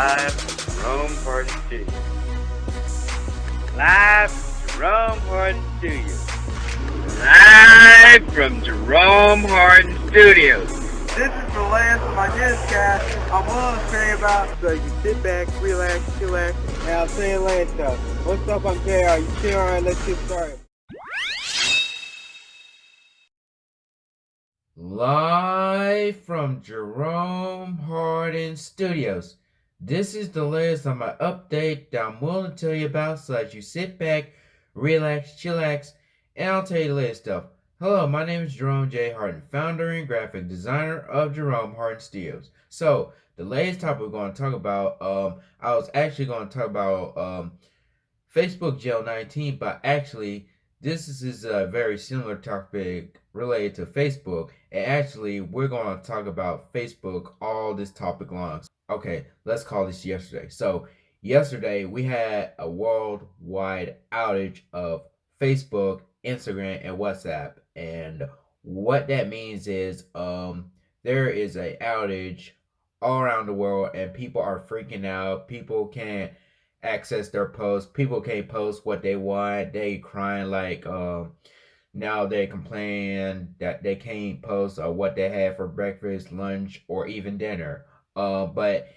Live from Jerome Hardin Studios. Live from Jerome Hardin Studios. Live from Jerome Hardin Studios. This is the last of my newscast I'm willing to say about. So you sit back, relax, chillax, and I'll say it later. What's up, I'm JR. You chill, alright, let's get started. Live from Jerome Hardin Studios. This is the latest on my update that I'm willing to tell you about so that you sit back, relax, chillax, and I'll tell you the latest stuff. Hello, my name is Jerome J. Hardin, founder and graphic designer of Jerome Hardin Studios. So, the latest topic we're going to talk about, um, I was actually going to talk about um, Facebook Jail 19, but actually, this is a very similar topic related to Facebook. And actually, we're going to talk about Facebook all this topic long. Okay, let's call this yesterday. So, yesterday we had a worldwide outage of Facebook, Instagram, and WhatsApp. And what that means is um, there is a outage all around the world and people are freaking out. People can't access their posts. People can't post what they want. They crying like um now they complain that they can't post uh, what they had for breakfast, lunch, or even dinner. Uh, but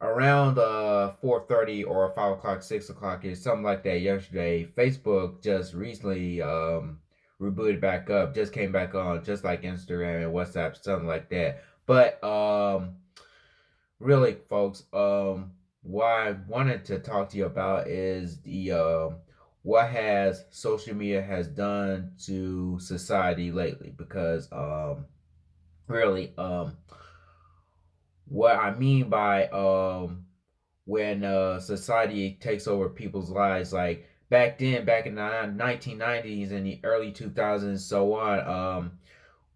around uh 4:30 or 5 o'clock, 6 o'clock is something like that yesterday. Facebook just recently um rebooted back up, just came back on, just like Instagram and WhatsApp, something like that. But um really folks, um what I wanted to talk to you about is the uh, what has social media has done to society lately because um really um what I mean by um when uh society takes over people's lives like back then back in the 1990s and the early 2000s so on um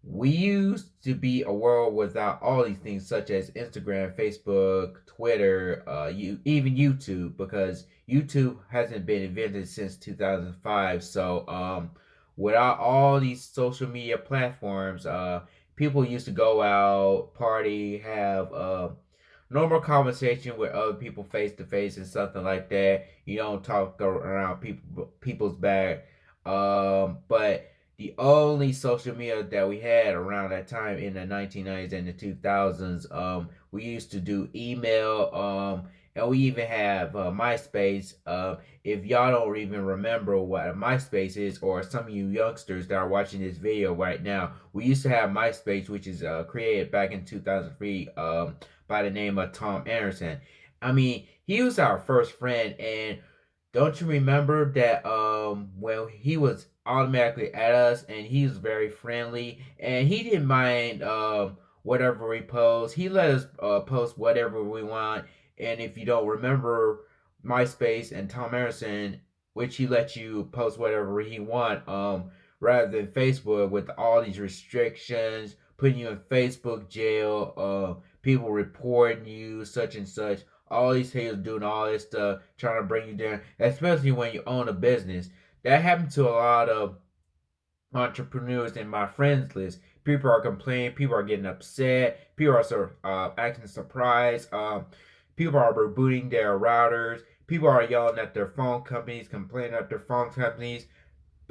we used to be a world without all these things such as Instagram, Facebook, Twitter, uh, you even YouTube because YouTube hasn't been invented since 2005. So um, without all these social media platforms, uh, people used to go out, party, have uh, normal conversation with other people face to face and something like that. You don't talk around people people's back. Um, but the only social media that we had around that time in the 1990s and the 2000s um we used to do email um and we even have uh, myspace uh, if y'all don't even remember what myspace is or some of you youngsters that are watching this video right now we used to have myspace which is uh, created back in 2003 um, by the name of tom anderson. I mean he was our first friend and don't you remember that um when he was automatically at us and he's very friendly and he didn't mind um whatever we post. He let us uh, post whatever we want. And if you don't remember MySpace and Tom Anderson, which he let you post whatever he want, um, rather than Facebook with all these restrictions, putting you in Facebook jail, uh, people reporting you, such and such all these haters doing all this stuff, trying to bring you down, especially when you own a business. That happened to a lot of entrepreneurs in my friends list. People are complaining, people are getting upset, people are uh, acting surprised, um, people are rebooting their routers, people are yelling at their phone companies, complaining at their phone companies.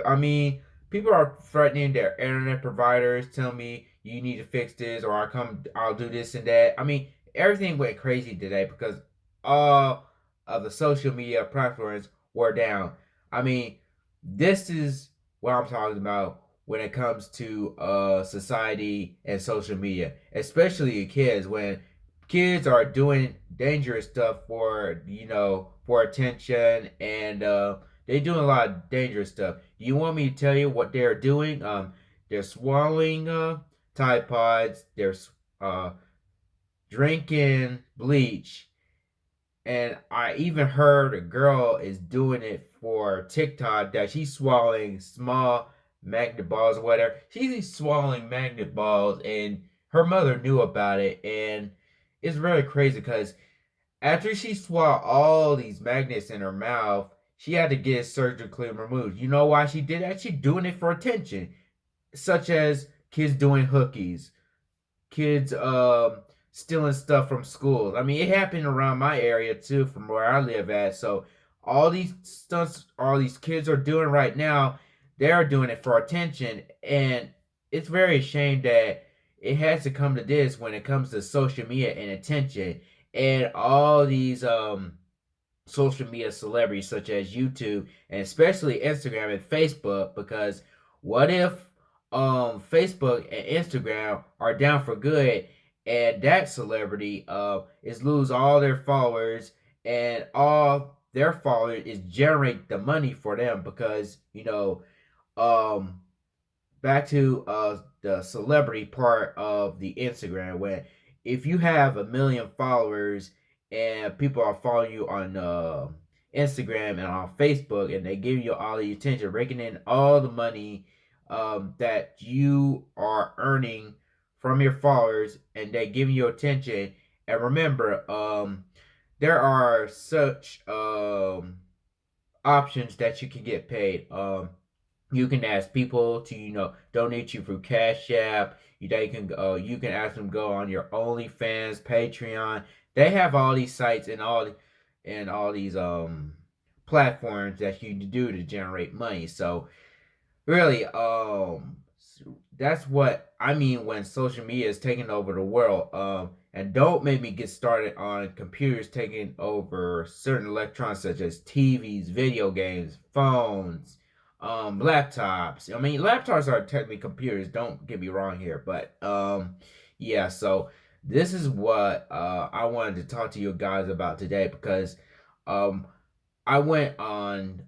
I mean, people are threatening their internet providers, telling me you need to fix this or I come I'll do this and that. I mean, everything went crazy today because all of the social media platforms were down. I mean, this is what I'm talking about when it comes to uh, society and social media, especially kids. When kids are doing dangerous stuff for you know for attention and uh, they're doing a lot of dangerous stuff. You want me to tell you what they're doing? Um, they're swallowing uh, Tide Pods. They're uh, drinking bleach and I even heard a girl is doing it for TikTok that she's swallowing small magnet balls or whatever. She's swallowing magnet balls and her mother knew about it and it's really crazy because after she swallowed all these magnets in her mouth, she had to get surgically removed. You know why she did that? She doing it for attention. Such as kids doing hookies, kids um stealing stuff from schools. I mean, it happened around my area too, from where I live at. So all these stunts, all these kids are doing right now, they're doing it for attention, and it's very ashamed that it has to come to this when it comes to social media and attention, and all these um social media celebrities such as YouTube and especially Instagram and Facebook because what if um Facebook and Instagram are down for good and that celebrity uh is lose all their followers and all their followers is generate the money for them because you know um back to uh the celebrity part of the Instagram when if you have a million followers and people are following you on uh, Instagram and on Facebook, and they give you all the attention, raking in all the money um, that you are earning from your followers, and they give you attention. And remember, um, there are such um, options that you can get paid. Um, you can ask people to you know donate you through Cash App. You, they can uh, you can ask them go on your OnlyFans, Patreon. They have all these sites and all and all these um platforms that you do to generate money. So really, um, that's what I mean when social media is taking over the world. Um, and don't make me get started on computers taking over certain electronics such as TVs, video games, phones, um, laptops. I mean, laptops are technically computers. Don't get me wrong here, but um, yeah. So this is what uh, I wanted to talk to you guys about today because um, I went on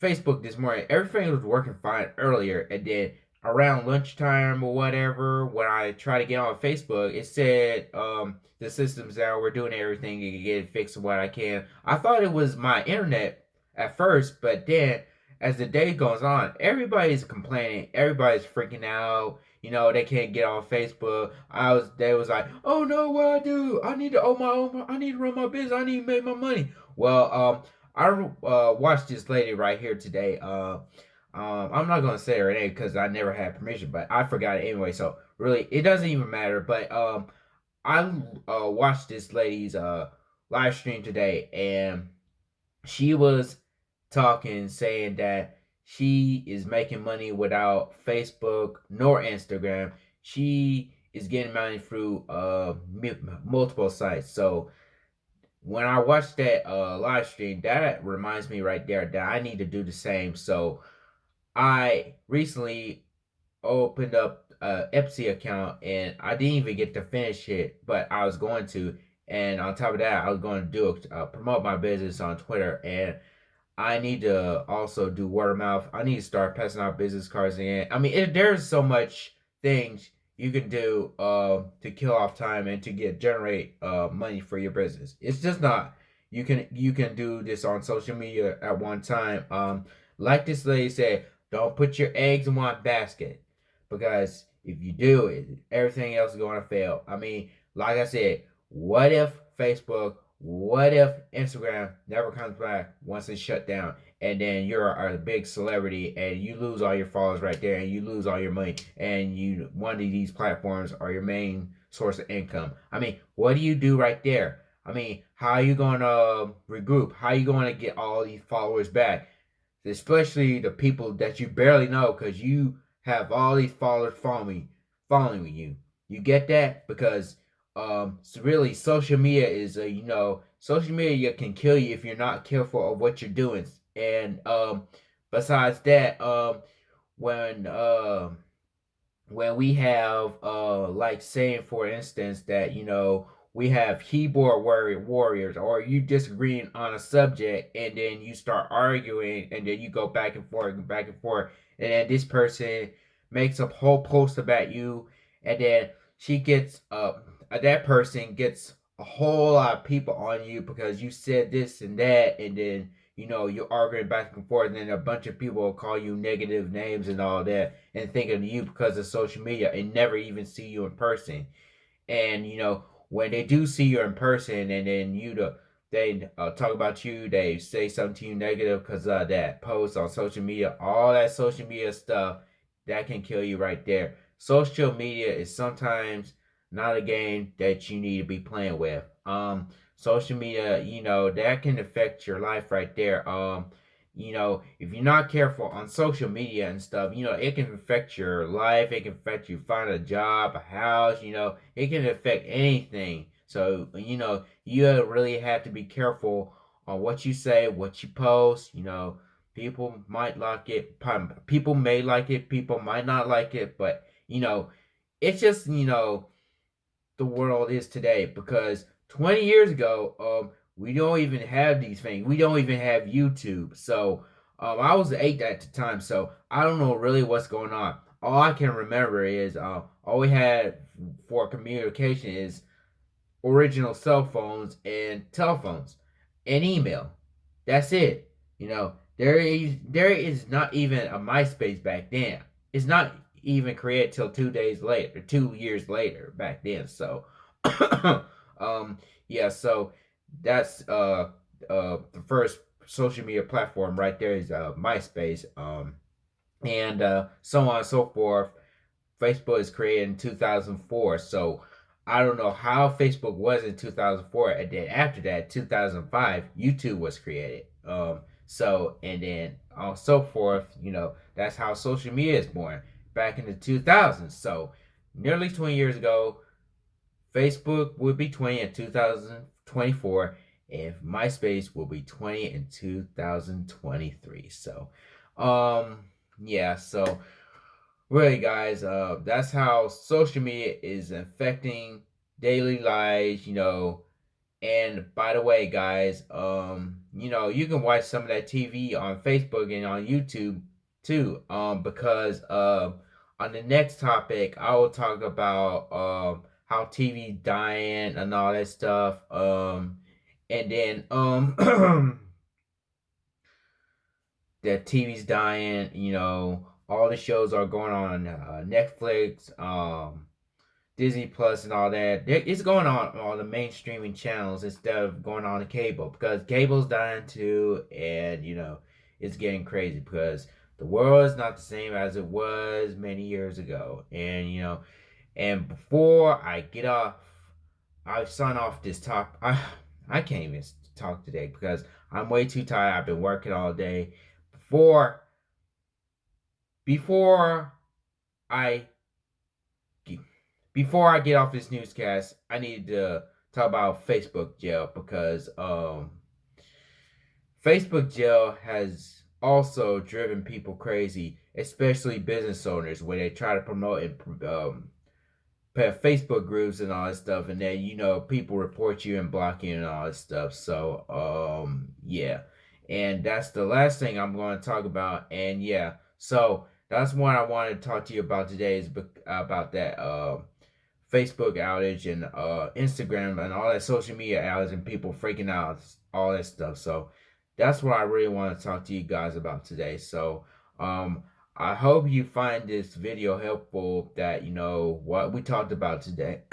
Facebook this morning. Everything was working fine earlier, and then around lunchtime or whatever, when I tried to get on Facebook, it said um, the system's down. We're doing everything to get it fixed what I can. I thought it was my internet at first, but then as the day goes on, everybody's complaining. Everybody's freaking out you know, they can't get on Facebook. I was, they was like, oh no, what I do? I need to own my own, I need to run my business. I need to make my money. Well, um, I uh, watched this lady right here today. Uh, um, I'm not gonna say her name because I never had permission, but I forgot it anyway. So really, it doesn't even matter. But um, I uh, watched this lady's uh live stream today, and she was talking, saying that she is making money without Facebook nor Instagram. She is getting money through uh multiple sites. So when I watched that uh live stream, that reminds me right there that I need to do the same. So I recently opened up a Etsy account and I didn't even get to finish it, but I was going to. And on top of that, I was going to do uh, promote my business on Twitter and I need to also do word of mouth. I need to start passing out business cards again. I mean, it, there's so much things you can do uh, to kill off time and to get generate uh, money for your business. It's just not you can you can do this on social media at one time. Um, like this lady said, don't put your eggs in one basket because if you do, it everything else is going to fail. I mean, like I said, what if Facebook what if Instagram never comes back once it's shut down and then you're a big celebrity and you lose all your followers right there and you lose all your money and you one of these platforms are your main source of income. I mean, what do you do right there? I mean, how are you going to um, regroup? How are you going to get all these followers back? Especially the people that you barely know because you have all these followers following, following you. You get that? Because um, so really, social media is a you know, social media can kill you if you're not careful of what you're doing. And um, besides that, um, when uh, when we have uh, like saying for instance that you know we have keyboard warrior warriors or you disagreeing on a subject and then you start arguing and then you go back and forth and back and forth and then this person makes a whole post about you and then she gets uh that person gets a whole lot of people on you because you said this and that, and then you know you're arguing back and forth, and then a bunch of people will call you negative names and all that, and think of you because of social media, and never even see you in person. And you know when they do see you in person, and then you the they uh, talk about you, they say something to you negative because of that post on social media, all that social media stuff that can kill you right there. Social media is sometimes not a game that you need to be playing with. Um, social media, you know, that can affect your life right there. Um, you know, if you're not careful on social media and stuff, you know, it can affect your life. It can affect you find a job, a house, you know, it can affect anything. So, you know, you really have to be careful on what you say, what you post, you know, people might like it, people may like it, people might not like it, but, you know, it's just, you know, the world is today because 20 years ago, um, we don't even have these things. We don't even have YouTube. So um, I was eight at the time, so I don't know really what's going on. All I can remember is uh, all we had for communication is original cell phones and telephones and email. That's it. You know, there is there is not even a MySpace back then. It's not even created till two days later, two years later back then. So, um, yeah. So that's uh uh the first social media platform right there is uh MySpace. Um, and uh so on and so forth. Facebook is created in 2004. So I don't know how Facebook was in 2004, and then after that, 2005, YouTube was created. Um, so and then on so forth, you know, that's how social media is born back in the 2000s. So nearly 20 years ago, Facebook would be 20 in 2024, and MySpace will be 20 in 2023. So, um, yeah, so really guys uh that's how social media is affecting daily lives you know and by the way guys um you know you can watch some of that tv on facebook and on youtube too um because uh on the next topic i will talk about um how tv dying and all that stuff um and then um that tv's dying you know all the shows are going on uh, Netflix, um, Disney Plus, and all that. It's going on on the mainstreaming channels instead of going on the cable because cable's dying too, and you know it's getting crazy because the world is not the same as it was many years ago, and you know, and before I get off, I sign off this top. I I can't even talk today because I'm way too tired. I've been working all day. Before before I before I get off this newscast, I need to talk about Facebook jail because um, Facebook jail has also driven people crazy, especially business owners, where they try to promote and um, Facebook groups and all that stuff, and then you know people report you and block you and all that stuff. So um, yeah, and that's the last thing I'm going to talk about. And yeah, so that's what I wanted to talk to you about today is about that uh, Facebook outage and uh, Instagram and all that social media outage and people freaking out, all that stuff. So that's what I really want to talk to you guys about today. So um, I hope you find this video helpful that, you know, what we talked about today.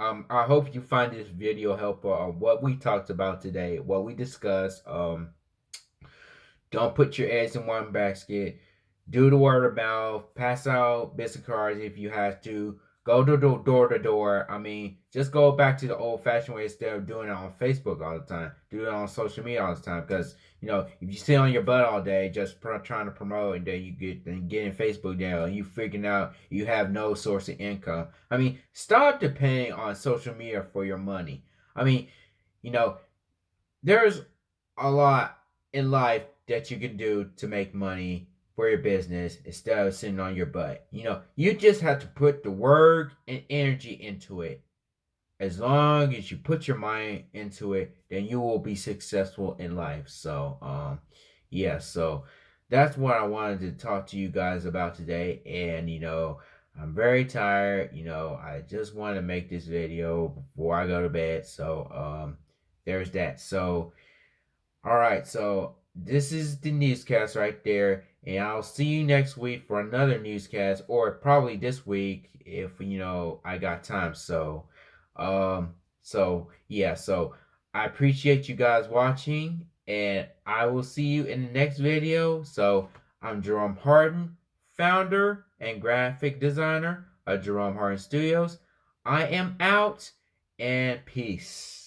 um, I hope you find this video helpful on what we talked about today, what we discussed. Um, don't put your eggs in one basket. Do the word of mouth. Pass out business cards if you have to. Go to door, door to door. I mean, just go back to the old fashioned way instead of doing it on Facebook all the time. Do it on social media all the time. Because, you know, if you sit on your butt all day just trying to promote and then you get then get in Facebook down, and you freaking out you have no source of income. I mean, stop depending on social media for your money. I mean, you know, there's a lot in life that you can do to make money for your business instead of sitting on your butt. You know, you just have to put the work and energy into it. As long as you put your mind into it, then you will be successful in life. So, um, yeah, so that's what I wanted to talk to you guys about today. And, you know, I'm very tired. You know, I just want to make this video before I go to bed. So, um, there's that. So, all right. So, this is the newscast right there. And I'll see you next week for another newscast, or probably this week if you know I got time. So, um, so yeah, so I appreciate you guys watching, and I will see you in the next video. So I'm Jerome Hardin founder and graphic designer of Jerome Hardin Studios. I am out and peace.